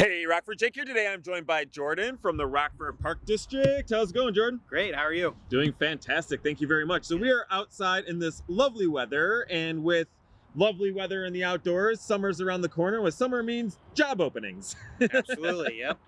Hey, Rockford Jake here today. I'm joined by Jordan from the Rockford Park District. How's it going, Jordan? Great, how are you? Doing fantastic. Thank you very much. So we are outside in this lovely weather and with lovely weather in the outdoors, summer's around the corner. What summer means job openings. Absolutely, yep.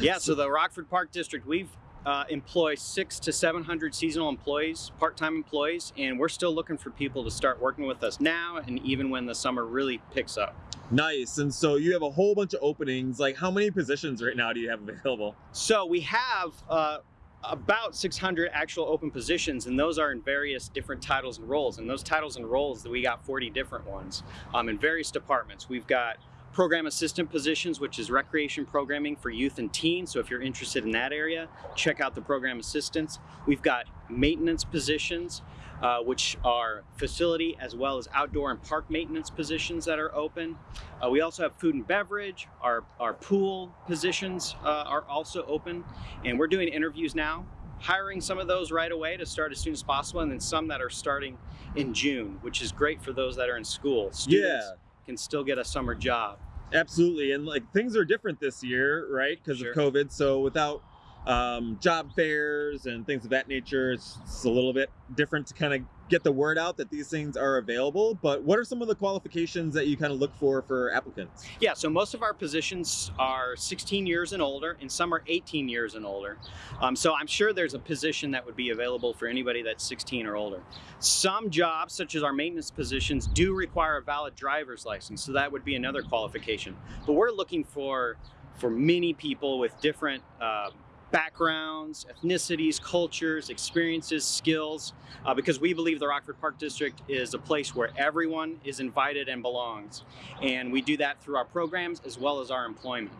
Yeah, so the Rockford Park District, we've uh, employ six to 700 seasonal employees, part-time employees, and we're still looking for people to start working with us now and even when the summer really picks up. Nice. And so you have a whole bunch of openings. Like how many positions right now do you have available? So we have uh, about 600 actual open positions and those are in various different titles and roles and those titles and roles that we got 40 different ones um, in various departments we've got program assistant positions, which is recreation programming for youth and teens. So if you're interested in that area, check out the program assistants. We've got maintenance positions, uh, which are facility as well as outdoor and park maintenance positions that are open. Uh, we also have food and beverage. Our, our pool positions uh, are also open. And we're doing interviews now hiring some of those right away to start as soon as possible and then some that are starting in June, which is great for those that are in school. Students yeah. can still get a summer job. Absolutely. And like things are different this year, right? Because sure. of COVID. So without um, job fairs and things of that nature, it's, it's a little bit different to kind of get the word out that these things are available. But what are some of the qualifications that you kind of look for for applicants? Yeah, so most of our positions are 16 years and older, and some are 18 years and older. Um, so I'm sure there's a position that would be available for anybody that's 16 or older. Some jobs, such as our maintenance positions, do require a valid driver's license, so that would be another qualification. But we're looking for for many people with different uh, backgrounds, ethnicities, cultures, experiences, skills, uh, because we believe the Rockford Park District is a place where everyone is invited and belongs. And we do that through our programs as well as our employment.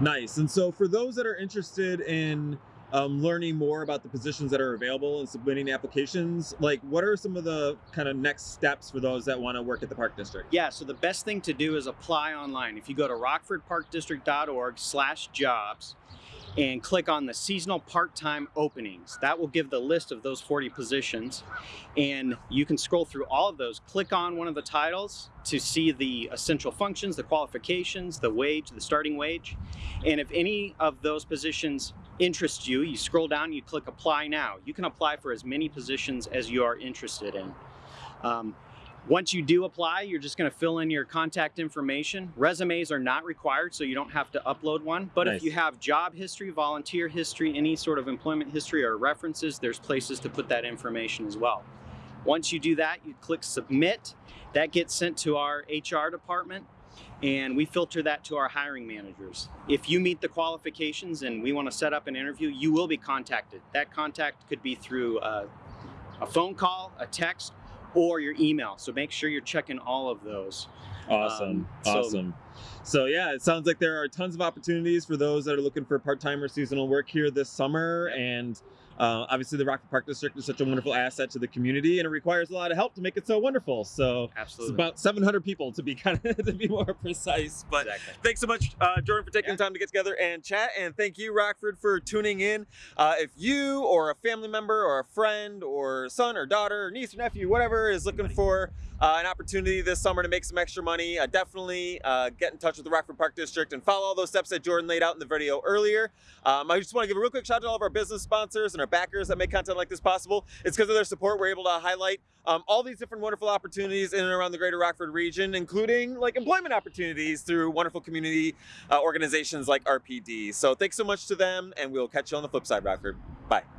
Nice. And so for those that are interested in um, learning more about the positions that are available and submitting applications, like what are some of the kind of next steps for those that want to work at the Park District? Yeah, so the best thing to do is apply online. If you go to rockfordparkdistrict.org slash jobs, and click on the seasonal part-time openings. That will give the list of those 40 positions and you can scroll through all of those. Click on one of the titles to see the essential functions, the qualifications, the wage, the starting wage. And if any of those positions interest you, you scroll down, you click apply now. You can apply for as many positions as you are interested in. Um, once you do apply, you're just going to fill in your contact information. Resumes are not required, so you don't have to upload one. But nice. if you have job history, volunteer history, any sort of employment history or references, there's places to put that information as well. Once you do that, you click submit. That gets sent to our HR department and we filter that to our hiring managers. If you meet the qualifications and we want to set up an interview, you will be contacted. That contact could be through a, a phone call, a text, or your email. So make sure you're checking all of those. Awesome. Um, so, awesome. So yeah, it sounds like there are tons of opportunities for those that are looking for part-time or seasonal work here this summer. And uh, obviously, the Rockford Park District is such a wonderful asset to the community, and it requires a lot of help to make it so wonderful. So Absolutely. it's about 700 people to be kind of to be more precise. But exactly. thanks so much, uh, Jordan, for taking yeah. the time to get together and chat, and thank you, Rockford, for tuning in. Uh, if you or a family member or a friend or son or daughter or niece or nephew, whatever, is looking for uh, an opportunity this summer to make some extra money, uh, definitely uh, get in touch with the Rockford Park District and follow all those steps that Jordan laid out in the video earlier. Um, I just want to give a real quick shout out to all of our business sponsors and our backers that make content like this possible. It's because of their support we're able to highlight um, all these different wonderful opportunities in and around the greater Rockford region, including like employment opportunities through wonderful community uh, organizations like RPD. So thanks so much to them and we'll catch you on the flip side, Rockford. Bye.